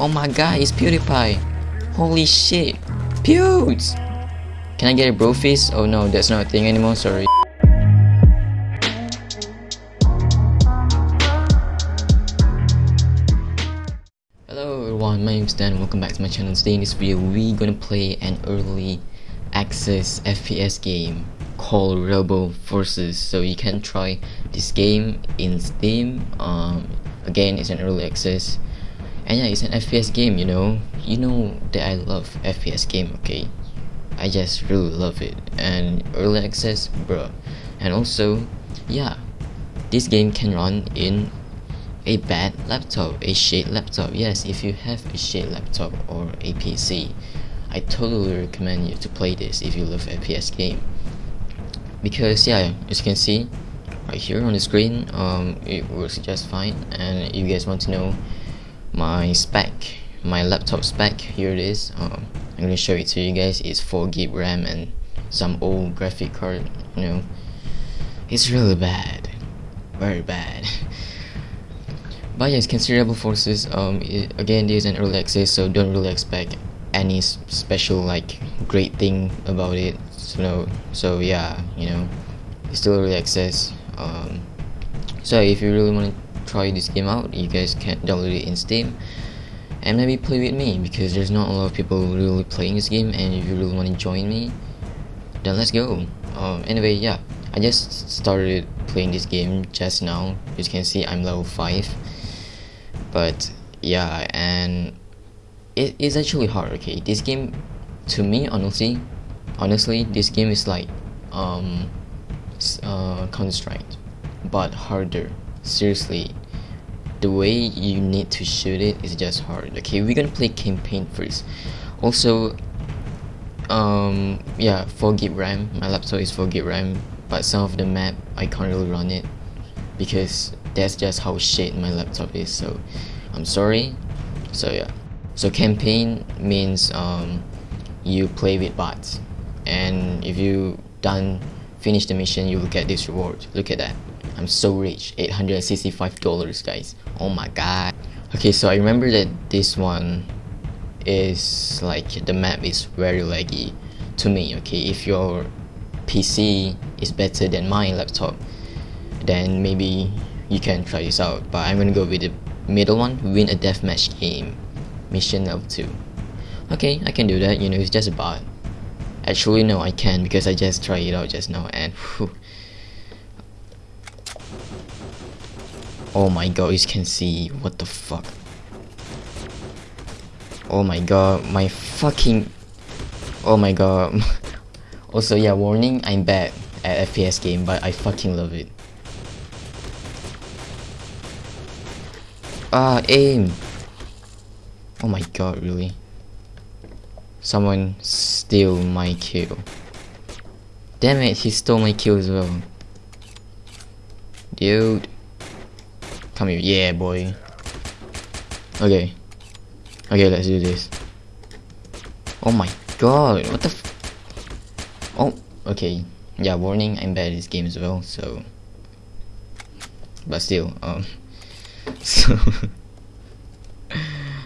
Oh my god, it's PewDiePie. Holy shit. Pewds! Can I get a bro face? Oh no, that's not a thing anymore, sorry. Hello everyone, my name is Dan welcome back to my channel. Today in this video, we're gonna play an early access FPS game called Robo Forces. So you can try this game in Steam. Um, again, it's an early access and yeah it's an fps game you know? You know that i love fps game okay? I just really love it. And early access bro and also yeah this game can run in a bad laptop a shit laptop. Yes if you have a shit laptop or a pc i totally recommend you to play this if you love fps game. Because yeah as you can see right here on the screen um it works just fine. And if you guys want to know my spec my laptop spec here it is. Um, I'm gonna show it to you guys. It's 4 gig RAM and some old graphic card you know. It's really bad very bad. But yes considerable forces. Um it, again this is an early access so don't really expect any special like great thing about it so so yeah you know it's still early access. Um so if you really want to try this game out. You guys can download it in steam. And maybe play with me because there's not a lot of people really playing this game and if you really want to join me then let's go. Um, anyway yeah. I just started playing this game just now. As you can see I'm level 5 but yeah and it is actually hard okay? This game to me honestly honestly this game is like um uh, Counter-Strike but harder. Seriously the way you need to shoot it is just hard. Okay we're gonna play campaign first. Also um yeah 4 gig ram my laptop is 4 gig ram but some of the map i can't really run it because that's just how shit my laptop is so i'm sorry. So yeah. So campaign means um you play with bots. And if you done finish the mission you will get this reward. Look at that I'm so rich, $865 guys. Oh my god. Okay, so I remember that this one is like the map is very laggy to me, okay? If your PC is better than my laptop, then maybe you can try this out. But I'm gonna go with the middle one, win a deathmatch game, mission level 2. Okay, I can do that, you know, it's just a bot. Actually, no, I can because I just tried it out just now and whew, Oh my god, you can see. What the fuck? Oh my god, my fucking... Oh my god. also, yeah, warning, I'm bad at FPS game, but I fucking love it. Ah, aim! Oh my god, really? Someone steal my kill. Damn it, he stole my kill as well. Dude. Come here. Yeah, boy. Okay. Okay, let's do this. Oh my god, what the Oh, okay. Yeah, warning, I'm bad at this game as well, so... But still, um... So...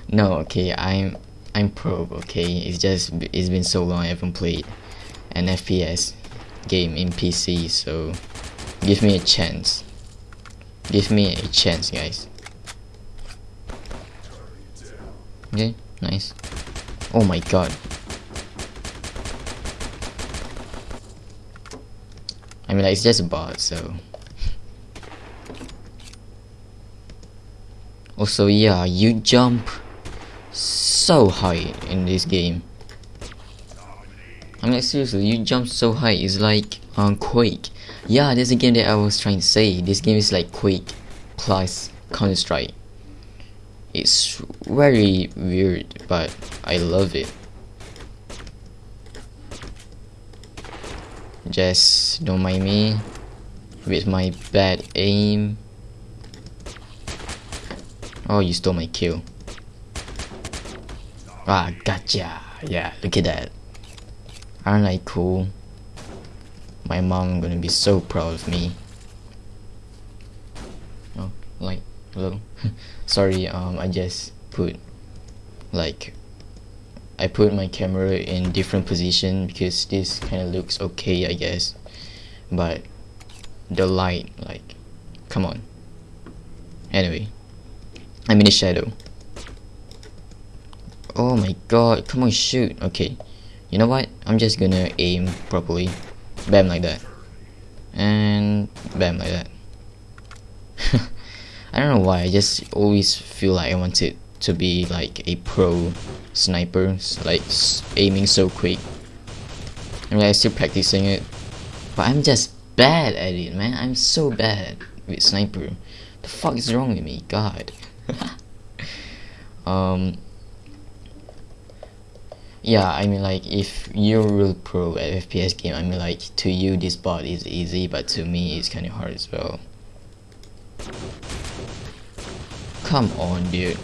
no, okay, I'm... I'm pro, okay? It's just... It's been so long I haven't played an FPS game in PC, so... Give me a chance. Give me a chance, guys. Okay, nice. Oh my god. I mean, like, it's just a bot, so... Also, yeah, you jump so high in this game. I mean, like, seriously, you jump so high, it's like on Quake. Yeah, there's a game that I was trying to say. This game is like Quake plus Counter Strike. It's very weird, but I love it. Just don't mind me with my bad aim. Oh, you stole my kill. Ah, gotcha. Yeah, look at that. Aren't I cool? My mom gonna be so proud of me. Oh like hello? Sorry um I just put like I put my camera in different position because this kind of looks okay I guess. But the light like come on. Anyway I'm in the shadow. Oh my god come on shoot. Okay you know what? I'm just gonna aim properly bam like that. And bam like that. I don't know why I just always feel like I wanted to be like a pro sniper like aiming so quick. I mean I'm still practicing it. But I'm just bad at it man. I'm so bad with sniper. The fuck is wrong with me? God. Um yeah I mean like if you're real pro at FPS game I mean like to you this bot is easy but to me it's kinda hard as well. Come on dude.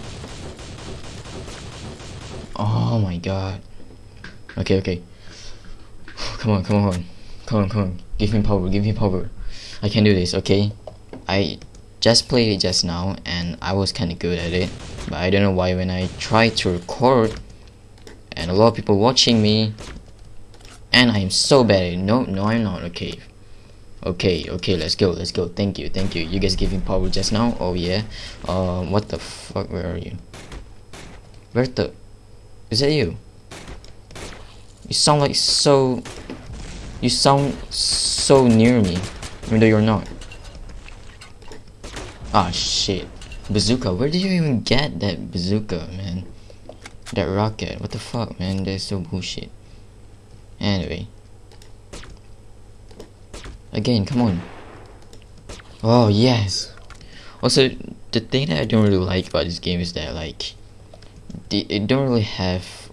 Oh my god. Okay okay. Come on come on. Come on come on. Give me power give me power. I can do this okay? I just played it just now and I was kinda good at it but I don't know why when I try to record and a lot of people watching me and I'm so bad no no I'm not. Okay. Okay okay let's go let's go. Thank you thank you. You guys giving power just now? Oh yeah. Uh what the fuck? Where are you? Where the is that you? You sound like so you sound so near me even though you're not. Ah shit. Bazooka where did you even get that bazooka man that rocket, what the fuck, man? That's so bullshit. Anyway. Again, come on. Oh, yes. Also, the thing that I don't really like about this game is that, like, it don't really have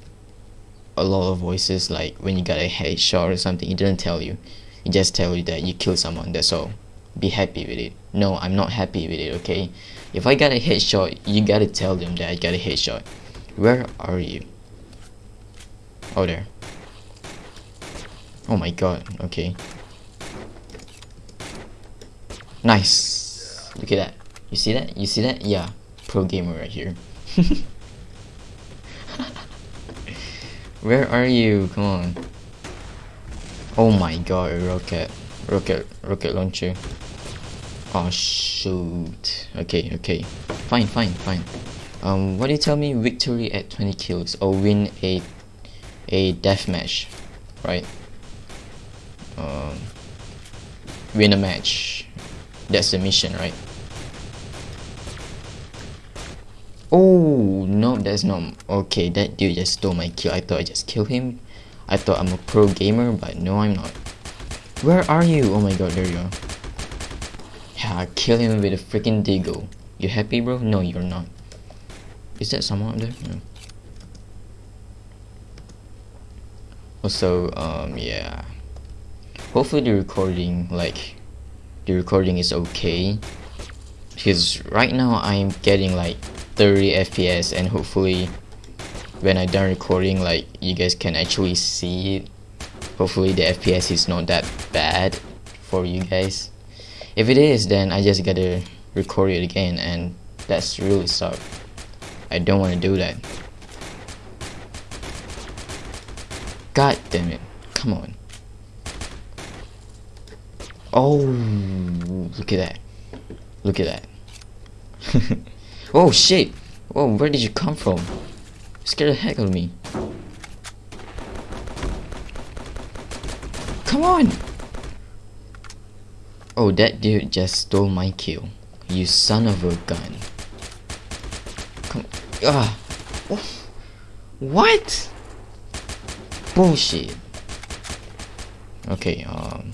a lot of voices, like, when you got a headshot or something, it doesn't tell you. It just tell you that you killed someone, that's all. Be happy with it. No, I'm not happy with it, okay? If I got a headshot, you gotta tell them that I got a headshot. Where are you? Oh, there. Oh my god, okay. Nice. Look at that. You see that? You see that? Yeah. Pro gamer right here. Where are you? Come on. Oh my god, rocket. Rocket, rocket launcher. Oh shoot. Okay, okay. Fine, fine, fine um, what do you tell me victory at 20 kills or win a a death match right? Um, win a match. That's the mission right? Oh no that's not okay that dude just stole my kill. I thought I just killed him. I thought I'm a pro gamer but no I'm not. Where are you? Oh my god there you are. Yeah I kill him with a freaking deagle. You happy bro? No you're not is that someone up there? No. Also, um, yeah. Hopefully the recording, like, the recording is okay. Because right now I'm getting like 30 FPS and hopefully when I done recording, like, you guys can actually see it. Hopefully the FPS is not that bad for you guys. If it is, then I just gotta record it again and that's really suck. I don't want to do that. God damn it. Come on. Oh, look at that. Look at that. oh shit. Whoa, where did you come from? scared the heck out of me. Come on! Oh, that dude just stole my kill. You son of a gun. Ugh. What? Bullshit. Okay, um...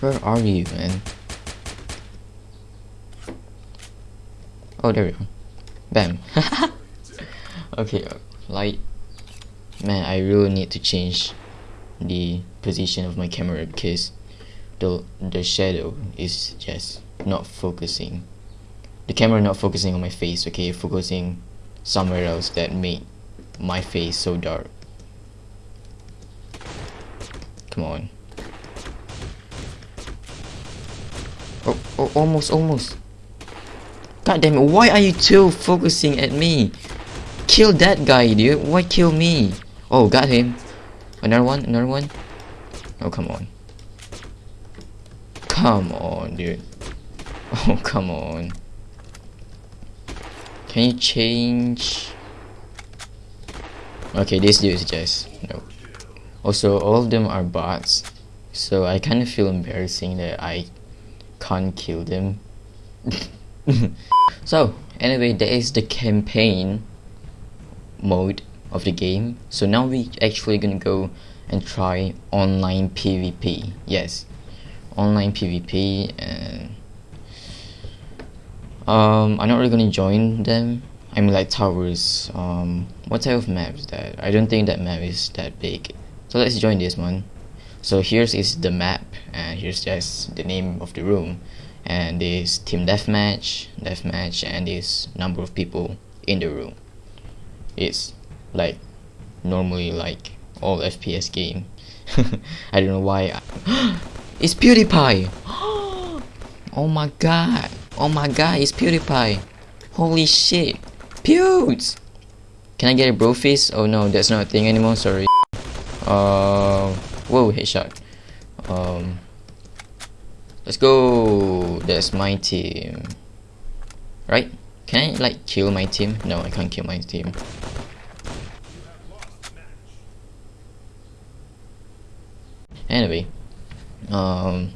Where are you, man? Oh, there we go. Bam. okay, uh, light. Man, I really need to change the position of my camera because the the shadow is just not focusing the camera not focusing on my face okay focusing somewhere else that made my face so dark come on oh, oh almost almost god damn it why are you two focusing at me kill that guy, dude. Why kill me? Oh, got him. Another one, another one. Oh, come on. Come on, dude. Oh, come on. Can you change? Okay, this dude is just no. Also, all of them are bots, so I kind of feel embarrassing that I can't kill them. so, anyway, that is the campaign mode of the game. So now we actually gonna go and try online PvP. Yes, online PvP and um, I'm not really gonna join them. I mean like towers. Um, what type of map is that? I don't think that map is that big. So let's join this one. So here's is the map and here's just the name of the room and this team deathmatch, deathmatch and this number of people in the room. It's like normally like all FPS game. I don't know why. I it's PewDiePie! oh my god! Oh my god, it's PewDiePie! Holy shit! Pewds! Can I get a bro face? Oh no, that's not a thing anymore, sorry. Uh, whoa, headshot. Um, let's go! That's my team. Right? Can I like kill my team? No, I can't kill my team. Anyway, um,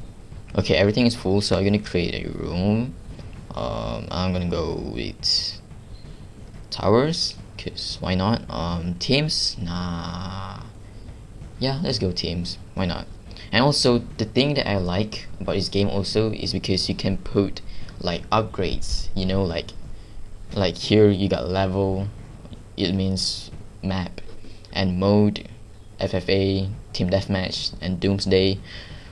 okay, everything is full, so I'm gonna create a room. Um, I'm gonna go with towers, cause why not? Um, teams, nah. Yeah, let's go teams. Why not? And also, the thing that I like about this game also is because you can put like upgrades. You know, like like here you got level. It means map and mode FFA, Team Deathmatch, and Doomsday.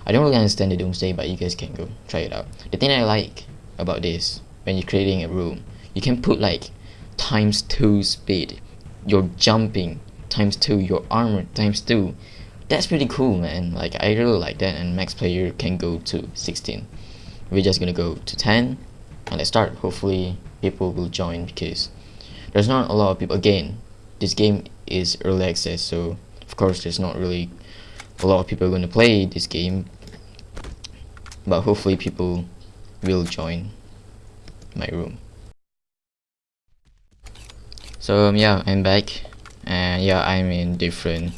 I don't really understand the Doomsday, but you guys can go try it out. The thing I like about this, when you're creating a room, you can put like times 2 speed, your jumping times 2, your armor times 2. That's pretty cool, man. Like, I really like that, and max player can go to 16. We're just gonna go to 10, and let's start. Hopefully, people will join because there's not a lot of people. Again, this game is early access, so of course there's not really a lot of people going to play this game but hopefully people will join my room. So um, yeah I'm back. And yeah I'm in different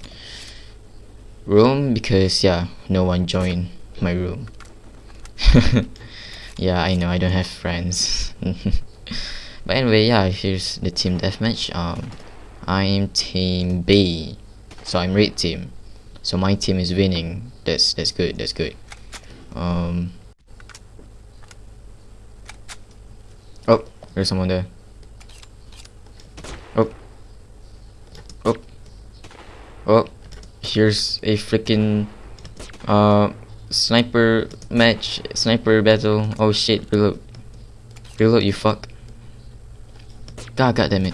room because yeah no one joined my room. Yeah I know I don't have friends. But anyway yeah here's the team deathmatch. Um I'm team B. So I'm red team. So my team is winning. That's that's good that's good. Um oh there's someone there oh oh oh here's a freaking uh sniper match sniper battle. Oh shit. Reload. Reload you fuck. God god damn it.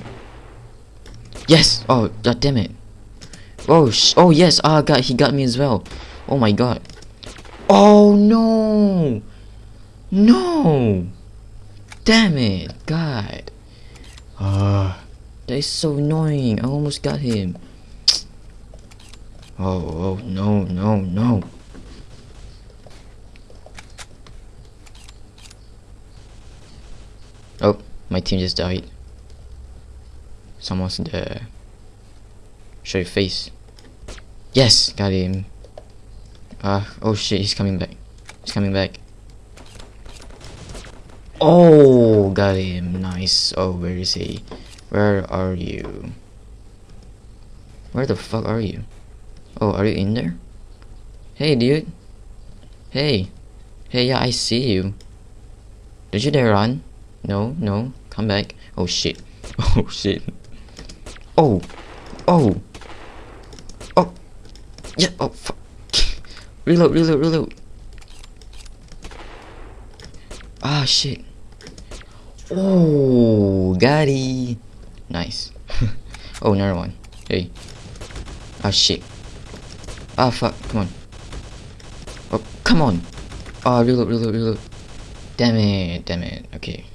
Yes! Oh god damn it. Oh, oh yes, ah, God, he got me as well. Oh my god. Oh no! No! Damn it, God. Ah, uh, that is so annoying. I almost got him. Oh, oh, no, no, no. Oh, my team just died. Someone's there. Show your face. Yes, got him. Uh, oh shit, he's coming back. He's coming back. Oh, got him. Nice. Oh, where is he? Where are you? Where the fuck are you? Oh, are you in there? Hey, dude. Hey. Hey, yeah, I see you. Did you dare run? No, no. Come back. Oh, shit. Oh, shit. Oh. Oh. Oh. Yeah, oh fuck. reload, reload, reload. Ah, shit. Oh, got it. Nice. oh, another one. Hey. Ah, shit. Ah, fuck. Come on. Oh, come on. Ah, reload, reload, reload. Damn it, damn it. Okay.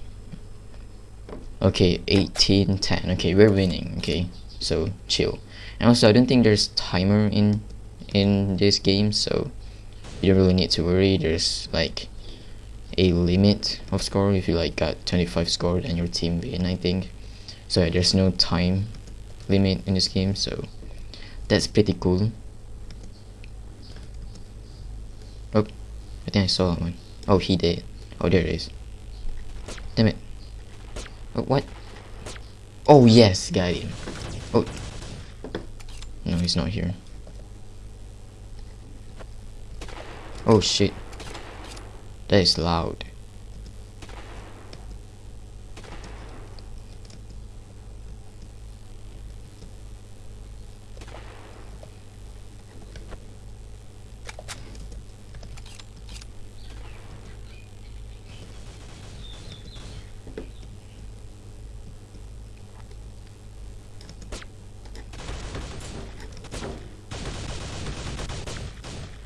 Okay, 18, 10. Okay, we're winning. Okay, so chill. And also, I don't think there's timer in in this game, so you don't really need to worry. There's like a limit of score if you like got 25 scored and your team win. I think so. Yeah, there's no time limit in this game, so that's pretty cool. Oh, I think I saw one. Oh, he did. Oh, there it is. Damn it. Oh, what? Oh, yes, got him. Oh. No, he's not here. Oh, shit. That is loud.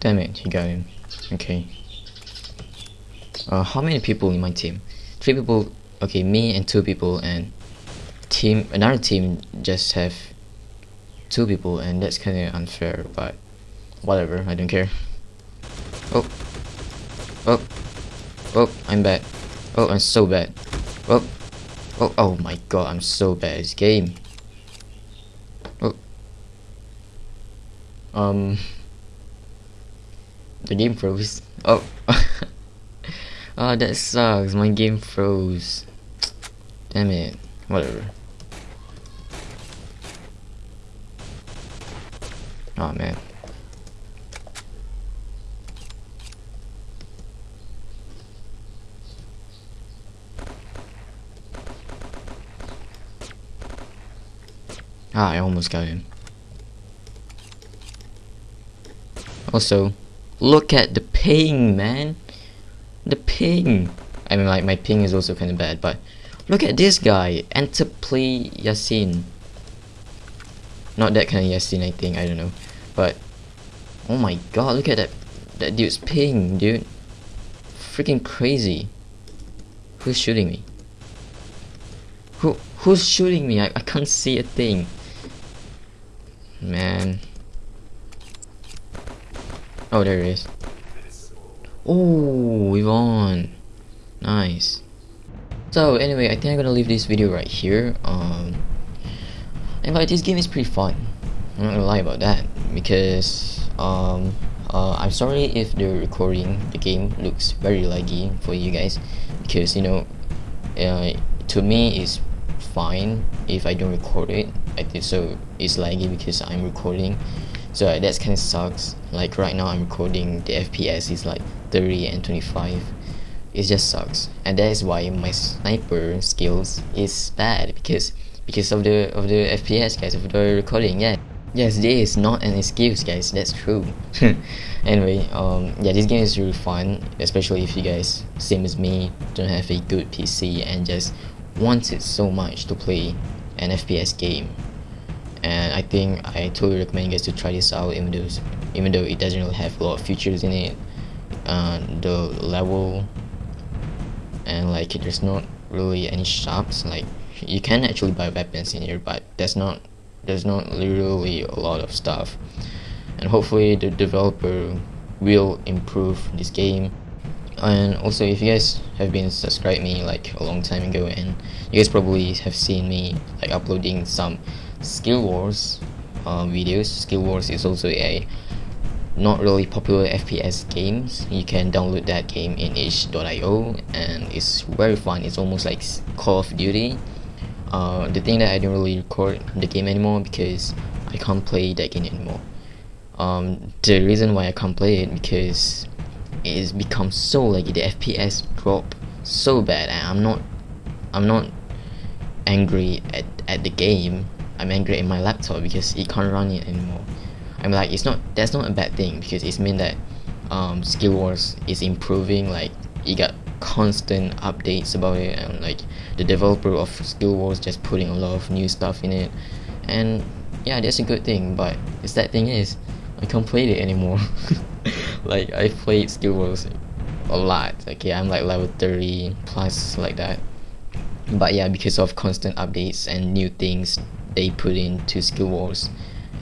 Damn it, he got him. Okay. Uh, how many people in my team? Three people. Okay, me and two people, and team another team just have two people, and that's kind of unfair. But whatever, I don't care. Oh, oh, oh! I'm bad. Oh, I'm so bad. Oh, oh, oh my god! I'm so bad at this game. Oh, um. The game froze. Oh. oh, that sucks. My game froze. Damn it. Whatever. Oh man. Ah, I almost got him. Also, Look at the ping, man. The ping. I mean, like, my ping is also kind of bad, but look at this guy. Enter play Yasin. Not that kind of Yasin, I think. I don't know. But, oh my god, look at that. That dude's ping, dude. Freaking crazy. Who's shooting me? Who Who's shooting me? I, I can't see a thing. Man. Oh, there it is. Oh, we won. Nice. So anyway, I think I'm gonna leave this video right here. Um, and like this game is pretty fun. I'm not gonna lie about that because um, uh, I'm sorry if the recording the game looks very laggy for you guys because you know, uh, to me it's fine if I don't record it. I think so it's laggy because I'm recording so that's kind of sucks like right now I'm recording the FPS is like 30 and 25 it just sucks. And that is why my sniper skills is bad because because of the of the FPS guys of the recording yeah. Yes this is not an excuse guys that's true. Anyway um yeah this game is really fun especially if you guys same as me don't have a good PC and just want it so much to play an FPS game. And I think I totally recommend you guys to try this out even though even though it doesn't really have a lot of features in it uh, the level and like there's not really any shops like you can actually buy weapons in here but there's not there's not literally a lot of stuff. And hopefully the developer will improve this game. And also if you guys have been subscribed me like a long time ago and you guys probably have seen me like uploading some skill wars uh, videos. Skill wars is also a not really popular FPS games. You can download that game in itch.io and it's very fun. It's almost like Call of Duty. Uh, the thing that I don't really record the game anymore because I can't play that game anymore. Um, the reason why I can't play it because it's become so laggy the FPS drop so bad and I'm not I'm not angry at, at the game. I'm angry at my laptop because it can't run it anymore I'm like it's not that's not a bad thing because it's mean that um, Skill Wars is improving like you got constant updates about it and like the developer of Skill Wars just putting a lot of new stuff in it. And yeah that's a good thing but the sad thing is I can't play it anymore. Like I played Skill Wars a lot okay I'm like level 30 plus like that. But yeah because of constant updates and new things they put into skill wars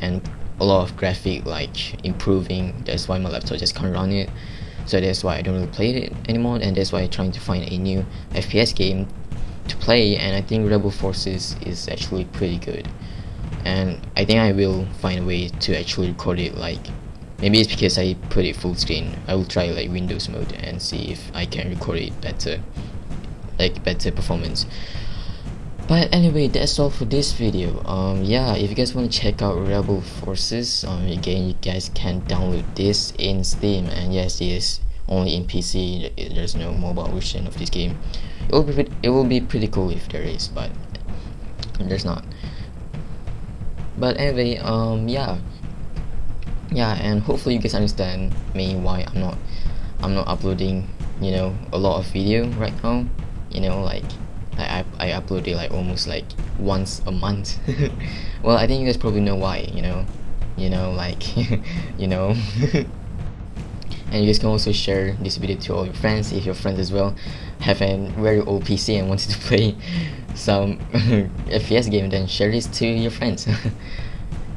and a lot of graphic like improving. That's why my laptop just can't run it. So that's why I don't really play it anymore and that's why I'm trying to find a new FPS game to play and I think Rebel Forces is actually pretty good. And I think I will find a way to actually record it like maybe it's because I put it full screen. I will try like Windows mode and see if I can record it better like better performance but anyway that's all for this video. Um yeah if you guys want to check out rebel forces um again you guys can download this in steam. And yes it is only in pc there's no mobile version of this game. It will be it will be pretty cool if there is but there's not. But anyway um yeah. Yeah and hopefully you guys understand me why i'm not i'm not uploading you know a lot of video right now. You know like I, I, upload it like almost like once a month. Well I think you guys probably know why you know? You know like you know? And you guys can also share this video to all your friends if your friends as well have a very old PC and wanted to play some FPS game then share this to your friends.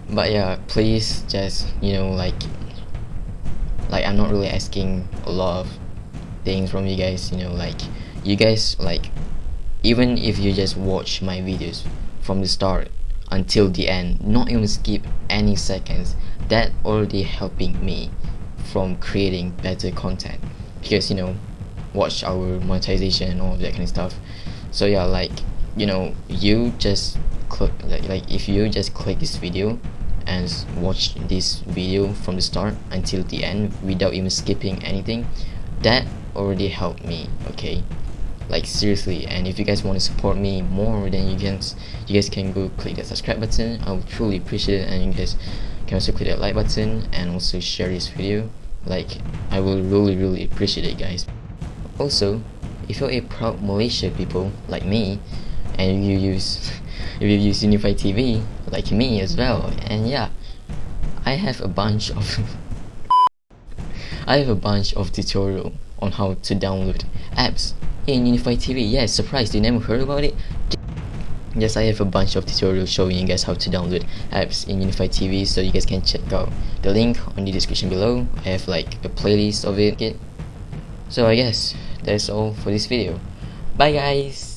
But yeah please just you know like like I'm not really asking a lot of things from you guys you know like you guys like even if you just watch my videos from the start until the end not even skip any seconds that already helping me from creating better content. Because you know watch hour monetization and all that kind of stuff. So yeah like you know you just click like, like if you just click this video and watch this video from the start until the end without even skipping anything that already helped me okay like seriously and if you guys want to support me more then you can you guys can go click the subscribe button. I would truly appreciate it and you guys can also click that like button and also share this video. Like I will really really appreciate it guys. Also if you're a proud Malaysia people like me and you use if you use unifi TV like me as well and yeah I have a bunch of I have a bunch of tutorial on how to download apps in unifi TV. Yes, surprised you never heard about it? Yes, I have a bunch of tutorials showing you guys how to download apps in unifi TV so you guys can check out the link on the description below. I have like a playlist of it. So I guess that's all for this video. Bye guys!